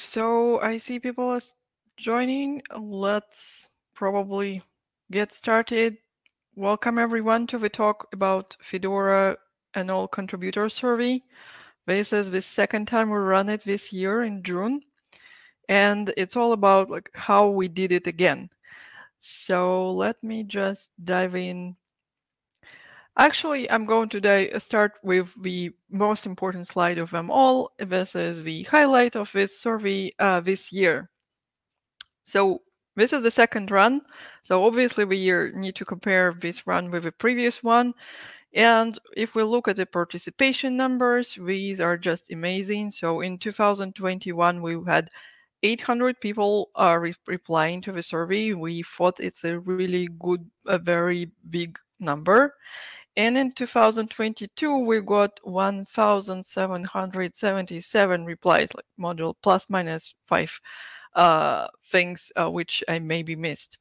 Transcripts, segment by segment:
so I see people are joining. Let's probably get started. Welcome everyone to the talk about Fedora and all contributor survey. This is the second time we run it this year in June. And it's all about like how we did it again. So let me just dive in Actually, I'm going to start with the most important slide of them all. This is the highlight of this survey uh, this year. So this is the second run. So obviously we need to compare this run with the previous one. And if we look at the participation numbers, these are just amazing. So in 2021, we had 800 people are re replying to the survey. We thought it's a really good, a very big number. And in 2022, we got 1,777 replies, like modulo plus minus five uh, things uh, which I maybe missed.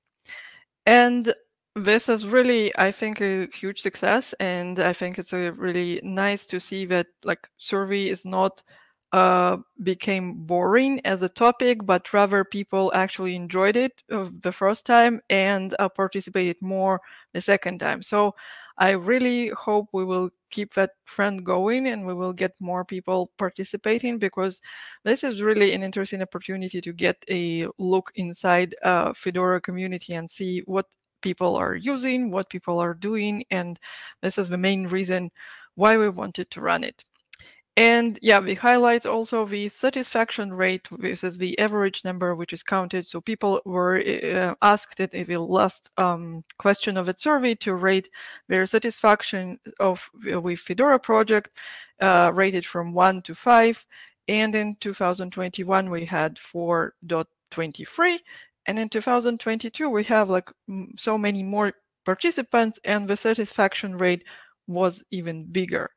And this is really, I think, a huge success. And I think it's a really nice to see that like survey is not uh, became boring as a topic, but rather people actually enjoyed it uh, the first time and uh, participated more the second time. So I really hope we will keep that trend going and we will get more people participating because this is really an interesting opportunity to get a look inside uh, Fedora community and see what people are using, what people are doing, and this is the main reason why we wanted to run it. And yeah, we highlight also the satisfaction rate. versus the average number which is counted. So people were uh, asked in the last um, question of the survey to rate their satisfaction of with Fedora project, uh, rated from one to five. And in 2021, we had 4.23. And in 2022, we have like so many more participants and the satisfaction rate was even bigger.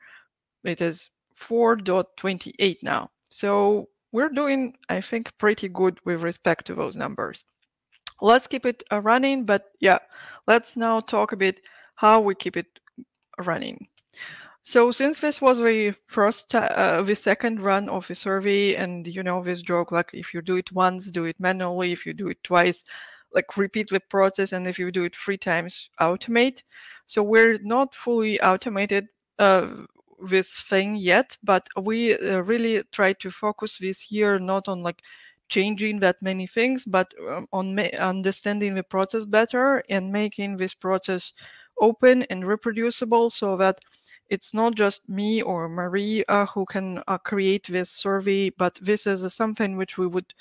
It is 4.28 now. So we're doing, I think, pretty good with respect to those numbers. Let's keep it uh, running, but yeah, let's now talk a bit how we keep it running. So since this was the first, uh, the second run of the survey, and you know this joke, like if you do it once, do it manually. If you do it twice, like repeat the process, and if you do it three times, automate. So we're not fully automated uh, this thing yet, but we uh, really try to focus this year not on like changing that many things, but um, on understanding the process better and making this process open and reproducible so that it's not just me or Marie uh, who can uh, create this survey, but this is something which we would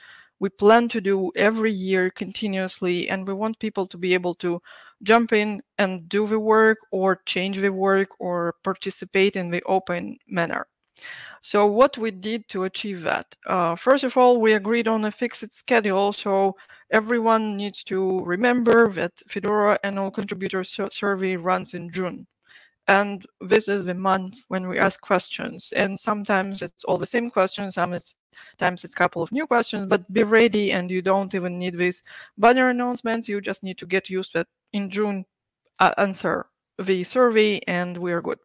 we plan to do every year continuously and we want people to be able to jump in and do the work or change the work or participate in the open manner. So what we did to achieve that? Uh, first of all, we agreed on a fixed schedule. So everyone needs to remember that Fedora annual contributor survey runs in June. And this is the month when we ask questions. And sometimes it's all the same questions, sometimes times it's a couple of new questions, but be ready and you don't even need these banner announcements. You just need to get used that in June uh, answer the survey and we're good.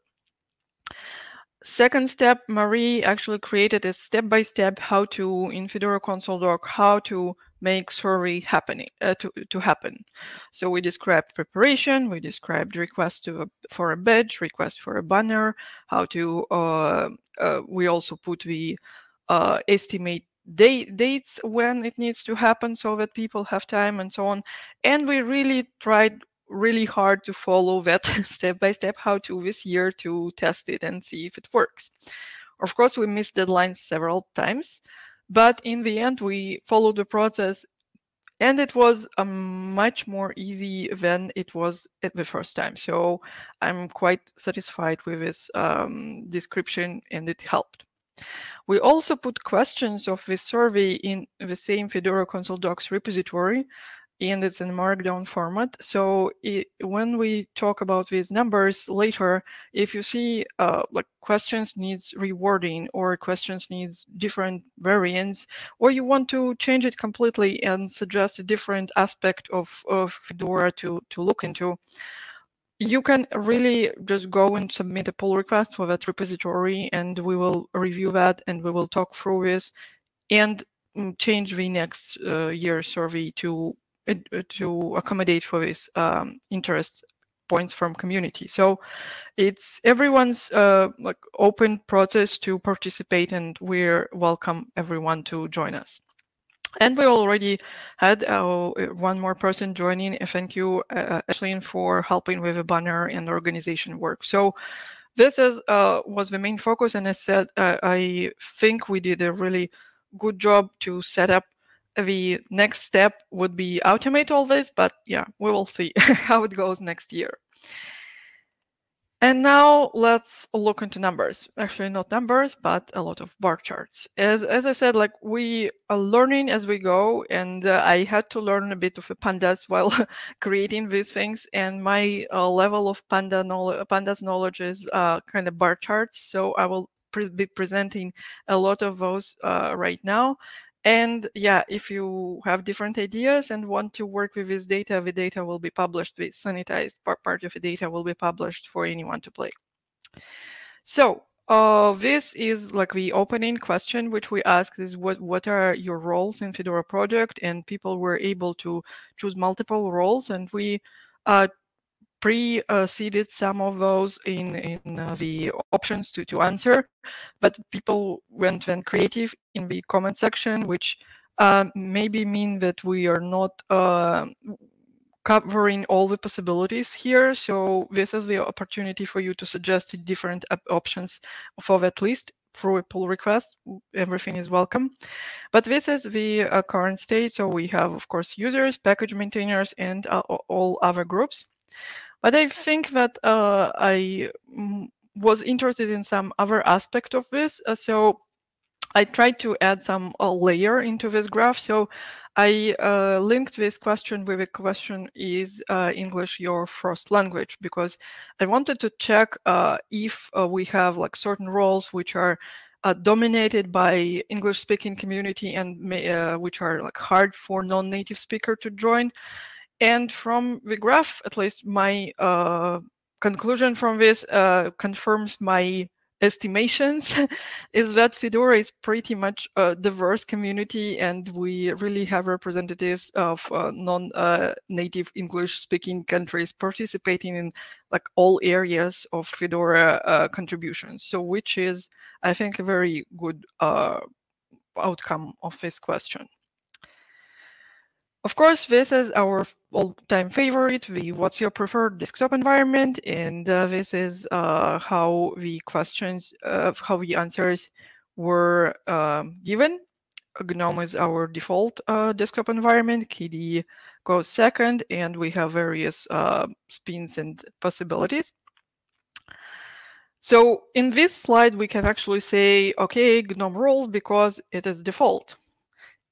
Second step, Marie actually created a step-by-step -step how to in Fedora Council doc, how to make survey happening uh, to, to happen. So we described preparation, we described request to for a badge, request for a banner, how to, uh, uh, we also put the uh, estimate date, dates when it needs to happen so that people have time and so on. And we really tried really hard to follow that step by step how to this year to test it and see if it works. Of course, we missed deadlines several times, but in the end, we followed the process and it was much more easy than it was at the first time. So I'm quite satisfied with this um, description and it helped. We also put questions of this survey in the same Fedora Council docs repository, and it's in markdown format. So it, when we talk about these numbers later, if you see uh, like questions needs rewording or questions needs different variants, or you want to change it completely and suggest a different aspect of, of Fedora to, to look into, you can really just go and submit a pull request for that repository and we will review that and we will talk through this. And mm, change the next uh, year survey to uh, to accommodate for this um, interest points from community. So it's everyone's uh, like open process to participate, and we're welcome everyone to join us. And we already had uh, one more person joining. Thank you, uh, Ashlyn, for helping with the banner and organization work. So this is uh, was the main focus, and I said uh, I think we did a really good job to set up. The next step would be automate all this, but yeah, we will see how it goes next year. And now let's look into numbers. Actually, not numbers, but a lot of bar charts. As, as I said, like we are learning as we go, and uh, I had to learn a bit of pandas while creating these things. And my uh, level of panda knowledge, pandas knowledge is uh, kind of bar charts. So I will pre be presenting a lot of those uh, right now. And yeah, if you have different ideas and want to work with this data, the data will be published, the sanitized part, of the data will be published for anyone to play. So uh, this is like the opening question, which we asked is what, what are your roles in Fedora project? And people were able to choose multiple roles and we uh, pre-seeded some of those in, in uh, the options to, to answer, but people went, went creative in the comment section, which uh, maybe mean that we are not uh, covering all the possibilities here. So this is the opportunity for you to suggest different options for that list through a pull request. Everything is welcome. But this is the uh, current state. So we have, of course, users, package maintainers, and uh, all other groups. But I think that uh, I mm, was interested in some other aspect of this. Uh, so I tried to add some uh, layer into this graph. So I uh, linked this question with a question, is uh, English your first language? Because I wanted to check uh, if we have like certain roles which are dominated by English speaking community and which are like hard for non-native speaker to join. And from the graph, at least my uh, conclusion from this uh, confirms my estimations is that Fedora is pretty much a diverse community and we really have representatives of uh, non-native uh, English speaking countries participating in like all areas of Fedora uh, contributions. So which is, I think, a very good uh, outcome of this question. Of course, this is our all-time favorite, the what's your preferred desktop environment, and uh, this is uh, how the questions, uh, how the answers were um, given. GNOME is our default uh, desktop environment, KDE goes second, and we have various uh, spins and possibilities. So in this slide, we can actually say, okay, GNOME rules because it is default.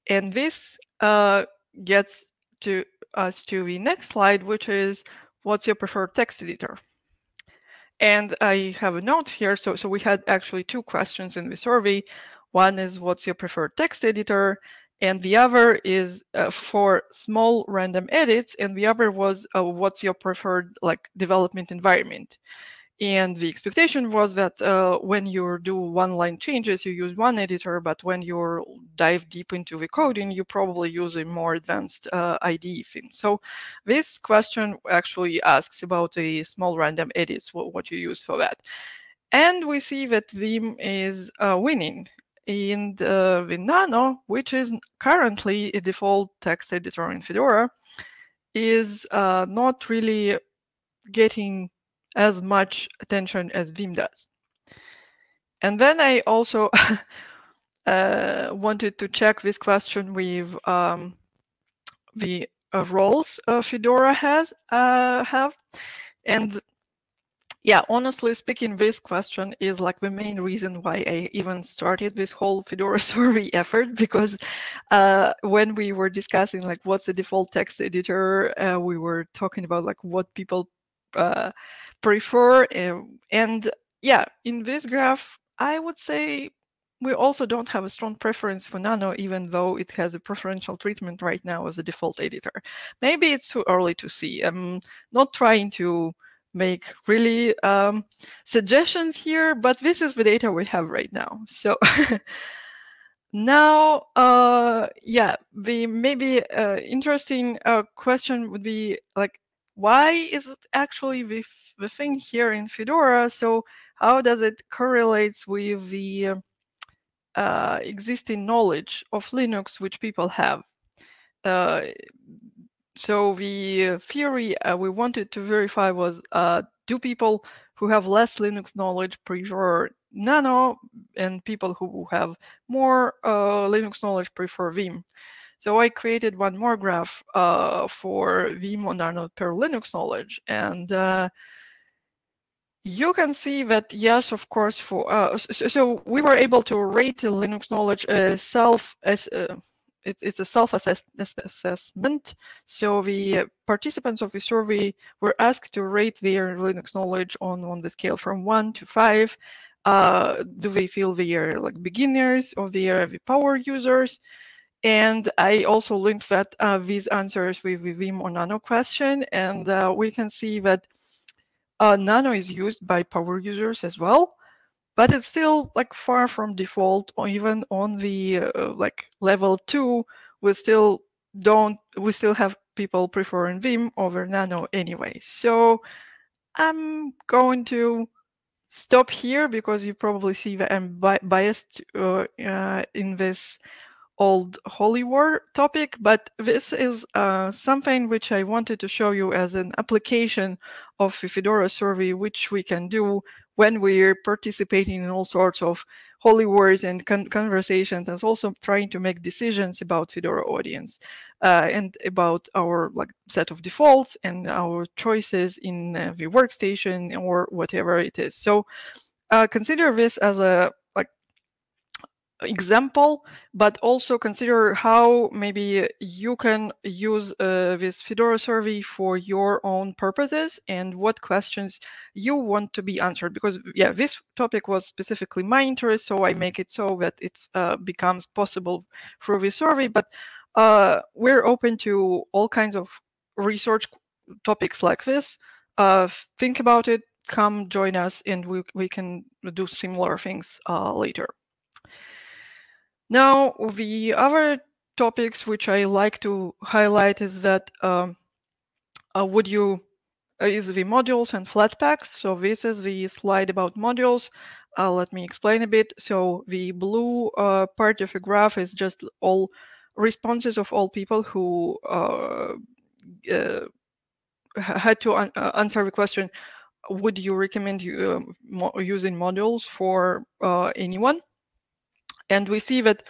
And this uh, gets to us to the next slide, which is what's your preferred text editor? And I have a note here. So, so we had actually two questions in the survey. One is what's your preferred text editor? And the other is uh, for small random edits. And the other was uh, what's your preferred like development environment? And the expectation was that uh, when you do one-line changes, you use one editor, but when you dive deep into the coding, you probably use a more advanced uh, IDE theme. So this question actually asks about a small random edits, what, what you use for that. And we see that Vim is uh, winning. And uh, the Nano, which is currently a default text editor in Fedora, is uh, not really getting as much attention as Vim does. And then I also uh, wanted to check this question with um, the uh, roles uh, Fedora has uh, have. And yeah, honestly speaking, this question is like the main reason why I even started this whole Fedora survey effort, because uh, when we were discussing like what's the default text editor, uh, we were talking about like what people uh, prefer. Um, and yeah, in this graph, I would say we also don't have a strong preference for Nano, even though it has a preferential treatment right now as a default editor. Maybe it's too early to see. I'm not trying to make really um, suggestions here, but this is the data we have right now. So Now, uh, yeah, the maybe uh, interesting uh, question would be like, why is it actually the, the thing here in Fedora? So how does it correlates with the uh, existing knowledge of Linux which people have? Uh, so the theory uh, we wanted to verify was, uh, do people who have less Linux knowledge prefer Nano and people who have more uh, Linux knowledge prefer Vim. So I created one more graph uh, for or Nano per Linux knowledge. And uh, you can see that, yes, of course, for uh, so, so, we were able to rate the Linux knowledge self as uh, it's, it's a self-assessment. So the participants of the survey were asked to rate their Linux knowledge on, on the scale from one to five. Uh, do they feel they are like beginners or they are the power users? And I also linked that uh, these answers with the Vim or Nano question, and uh, we can see that uh, Nano is used by power users as well but it's still like far from default or even on the uh, like level two we still don't we still have people preferring vim over nano anyway. So i'm going to stop here because you probably see that i'm bi biased uh, uh, in this old holy war topic, but this is uh, something which I wanted to show you as an application of the Fedora survey, which we can do when we're participating in all sorts of holy wars and con conversations, and also trying to make decisions about Fedora audience uh, and about our like set of defaults and our choices in uh, the workstation or whatever it is. So uh, consider this as a example, but also consider how maybe you can use uh, this Fedora survey for your own purposes and what questions you want to be answered. Because yeah, this topic was specifically my interest, so I make it so that it uh, becomes possible through this survey. But uh, we're open to all kinds of research topics like this. Uh, think about it, come join us, and we, we can do similar things uh, later. Now, the other topics which I like to highlight is that um, uh, would you uh, is the modules and Flatpaks. So this is the slide about modules. Uh, let me explain a bit. So the blue uh, part of the graph is just all responses of all people who uh, had to an answer the question, would you recommend you, mo using modules for anyone? And we see that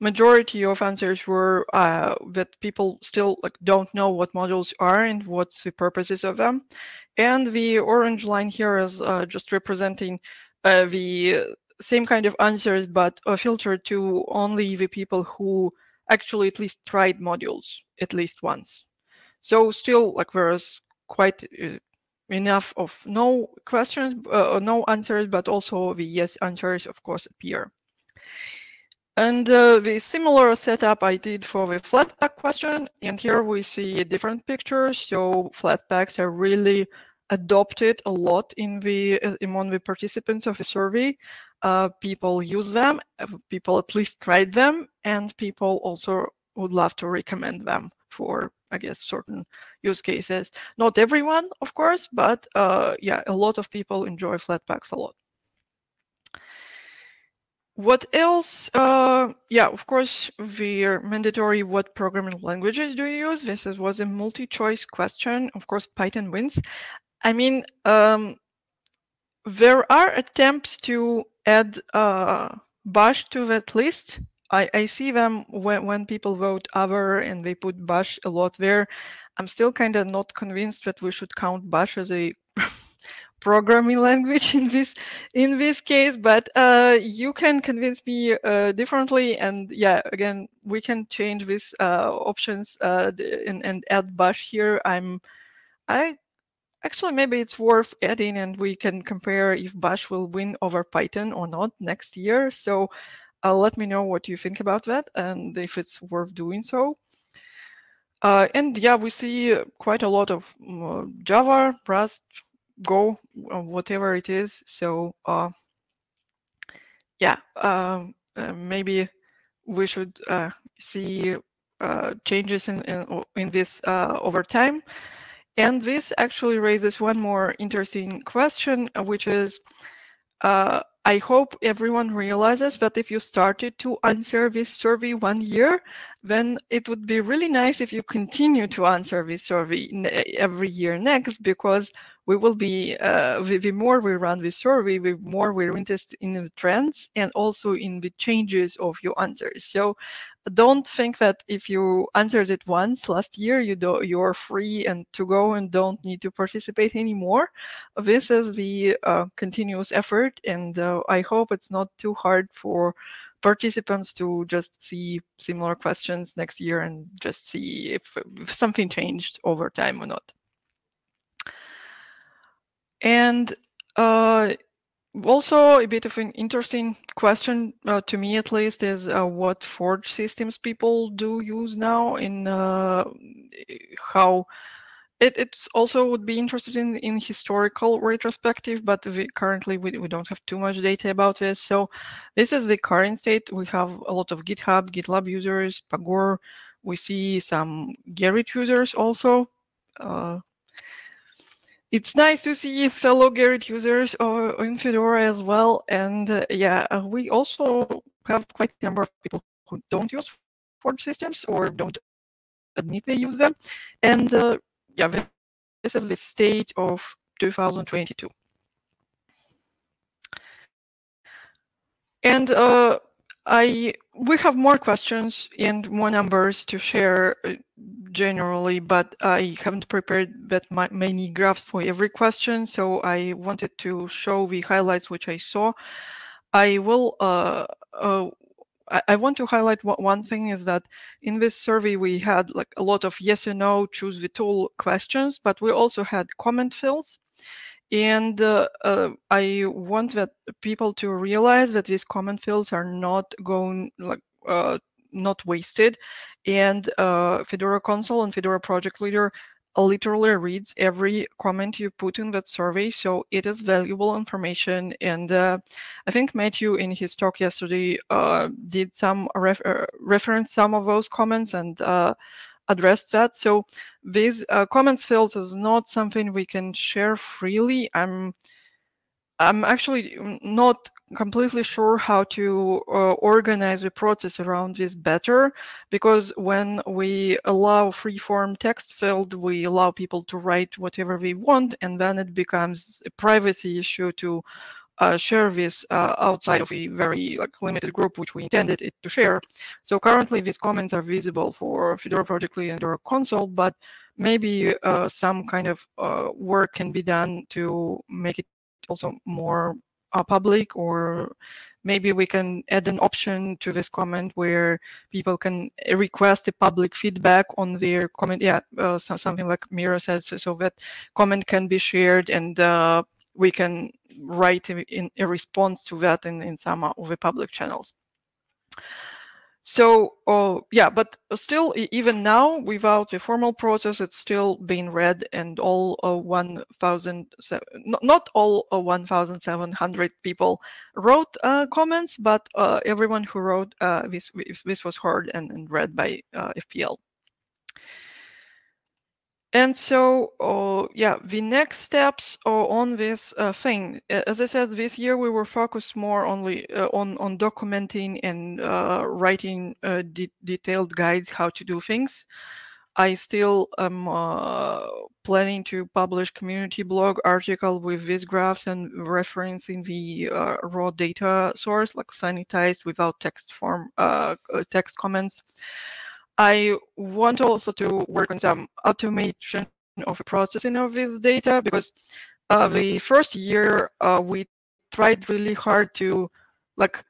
majority of answers were uh, that people still like don't know what modules are and what's the purposes of them. And the orange line here is uh, just representing uh, the same kind of answers, but filtered to only the people who actually at least tried modules at least once. So still like there's quite uh, enough of no questions, uh, no answers, but also the yes answers of course appear. And uh, the similar setup I did for the Flatpak question, and here we see a different picture. So Flatpaks are really adopted a lot in the uh, among the participants of the survey. Uh, people use them, uh, people at least tried them, and people also would love to recommend them for, I guess, certain use cases. Not everyone, of course, but uh, yeah, a lot of people enjoy Flatpaks a lot. What else? Uh, yeah, of course, we're mandatory. What programming languages do you use? This is, was a multi-choice question. Of course, Python wins. I mean, um, there are attempts to add uh, Bash to that list. I, I see them when, when people vote other and they put Bash a lot there. I'm still kind of not convinced that we should count Bash as a programming language in this in this case but uh, you can convince me uh, differently. And yeah again we can change these uh, options uh, and, and add bash here. I'm i actually maybe it's worth adding and we can compare if bash will win over python or not next year. So uh, let me know what you think about that and if it's worth doing so. Uh, and yeah we see quite a lot of java rust Go, uh, whatever it is. So uh, yeah, um, uh, maybe we should uh, see uh, changes in, in, in this over time. And this actually raises one more interesting question, which is, I hope everyone realizes that if you started to answer this survey one year, then it would be really nice if you continue to answer this survey every year next, because we will be, uh, the, the more we run this survey, the more we're interested in the trends and also in the changes of your answers. So don't think that if you answered it once last year, you do, you're free and to go and don't need to participate anymore. This is the uh, continuous effort, and uh, I hope it's not too hard for participants to just see similar questions next year and just see if, if something changed over time or not. And uh, also a bit of an interesting question uh, to me at least is uh, what forge systems people do use now in uh, how it it's also would be interested in in historical retrospective but we, currently we, we don't have too much data about this. So this is the current state. We have a lot of github gitlab users pagure we see some gerrit users also uh, it's nice to see fellow Gerrit users uh, in Fedora as well. And uh, yeah, uh, we also have quite a number of people who don't use Forge systems or don't admit they use them. And uh, yeah, this is the state of 2022. And uh, I we have more questions and more numbers to share uh, generally, but I haven't prepared that many graphs for every question, so I wanted to show the highlights which I saw. I will. Uh, uh, I, I want to highlight one thing is that in this survey we had like a lot of yes or no, choose the tool questions, but we also had comment fields. And uh, uh, I want that people to realize that these comment fields are not going like uh, not wasted. And uh, Fedora Council and Fedora project leader literally reads every comment you put in that survey. So it is valuable information. And uh, I think Matthew in his talk yesterday uh, did some ref reference some of those comments and addressed that. So these uh, comments fields is not something we can share freely. I'm I'm actually not completely sure how to uh, organize the process around this better because when we allow free form text field, we allow people to write whatever we want and then it becomes a privacy issue to uh, share this uh, outside of a very like limited group which we intended it to share. So currently these comments are visible for Fedora Project Lead and Fedora Council, but maybe uh, some kind of uh, work can be done to make it also more uh, public or maybe we can add an option to this comment where people can request a public feedback on their comment yeah uh, so something like mira says so, that comment can be shared and we can write in a response to that in, in some of the public channels. So uh, yeah, but still, even now, without a formal process, it's still being read, and all uh, 1,000, not all uh, 1,700 people wrote uh, comments, but uh, everyone who wrote uh, this this was heard and, and read by FPL. And so, uh, yeah, the next steps uh, on this uh, thing, as I said, this year we were focused more only uh, on on documenting and uh, writing uh, de detailed guides how to do things. I still am planning to publish community blog article with these graphs and referencing the raw data source, like sanitized without text form text comments. I want also to work on some automation of the processing of this data because uh, the first year uh, we tried really hard to like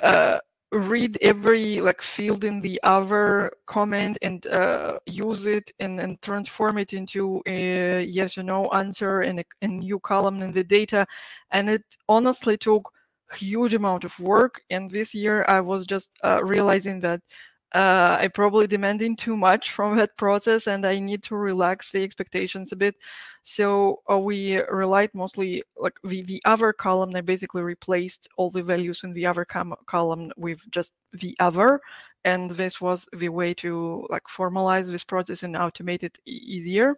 uh, read every like field in the other comment and uh, use it and, and transform it into a yes or no answer in a, a new column in the data. And it honestly took huge amount of work. And this year I was just uh, realizing that uh, I probably demanding too much from that process and I need to relax the expectations a bit. So uh, we relied mostly like the, the other column, I basically replaced all the values in the other column with just the other. And this was the way to like formalize this process and automate it easier.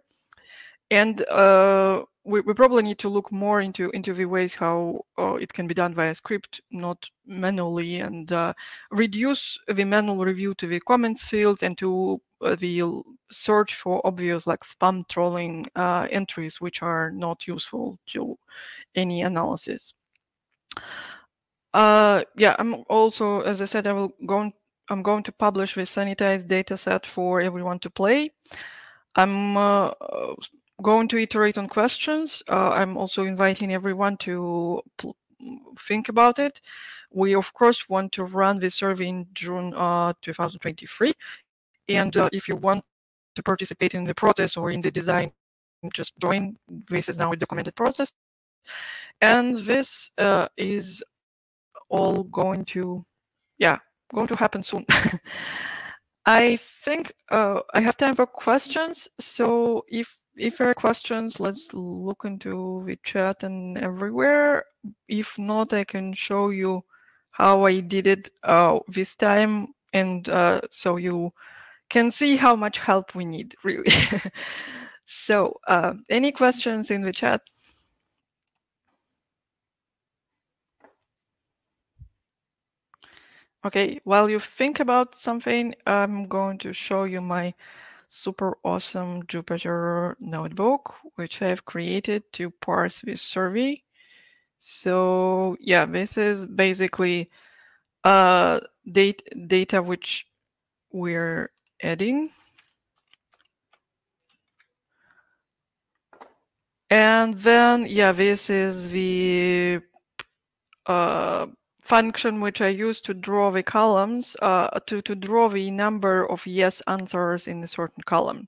And uh, we, we, probably need to look more into into the ways how uh, it can be done via script, not manually, and uh, reduce the manual review to the comments fields and to uh, the search for obvious like spam trolling uh, entries, which are not useful to any analysis. Uh, yeah, I'm also, as I said, I will go. I'm going to publish this sanitized data set for everyone to play. I'm going to iterate on questions. Uh, I'm also inviting everyone to think about it. We, of course, want to run this survey in June uh, 2023. And uh, if you want to participate in the process or in the design, just join. This is now a documented process. And this uh, is all going to, yeah, going to happen soon. I think uh, I have time for questions. So if if there are questions, let's look into the chat and everywhere. If not, I can show you how I did it uh, this time. And uh, so you can see how much help we need, really. so uh, any questions in the chat? Okay, while you think about something, I'm going to show you my super awesome Jupyter notebook, which I've created to parse this survey. So yeah, this is basically uh, data, data which we're adding. And then, yeah, this is the uh, function which I use to draw the columns, uh, to, to draw the number of yes answers in a certain column.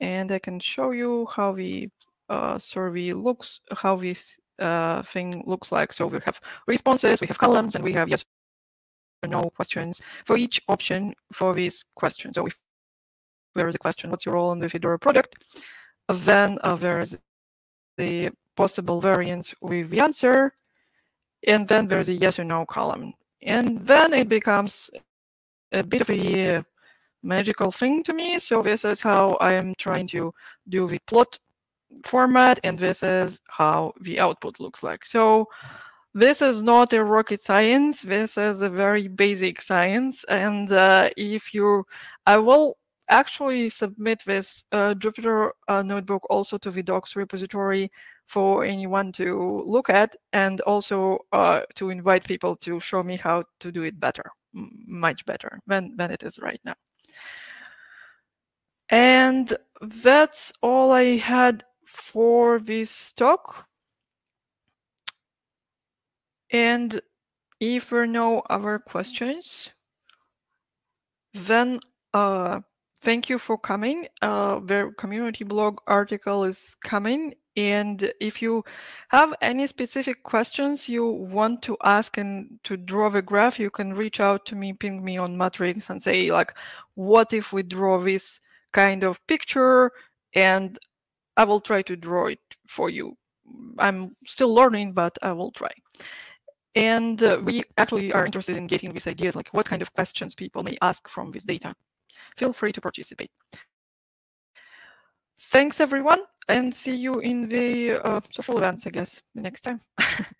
And I can show you how the uh, survey looks, how this uh, thing looks like. So we have responses, we have columns, and we have yes or no questions for each option for this question. So if there is a question, what's your role in the Fedora project? Then uh, there's the possible variants with the answer, and then there's a yes or no column. And then it becomes a bit of a magical thing to me. So this is how I am trying to do the plot format, and this is how the output looks like. So this is not a rocket science. This is a very basic science. And uh, if you, I will actually submit this uh, Jupyter uh, notebook also to the docs repository for anyone to look at and also uh, to invite people to show me how to do it better, much better than, than it is right now. And that's all I had for this talk. And if there are no other questions, then uh, thank you for coming. Uh, the community blog article is coming and if you have any specific questions you want to ask and to draw the graph, you can reach out to me, ping me on Matrix and say like, what if we draw this kind of picture? And I will try to draw it for you. I'm still learning, but I will try. And uh, we actually are interested in getting these ideas, like what kind of questions people may ask from this data. Feel free to participate. Thanks, everyone and see you in the uh, social events, I guess, next time.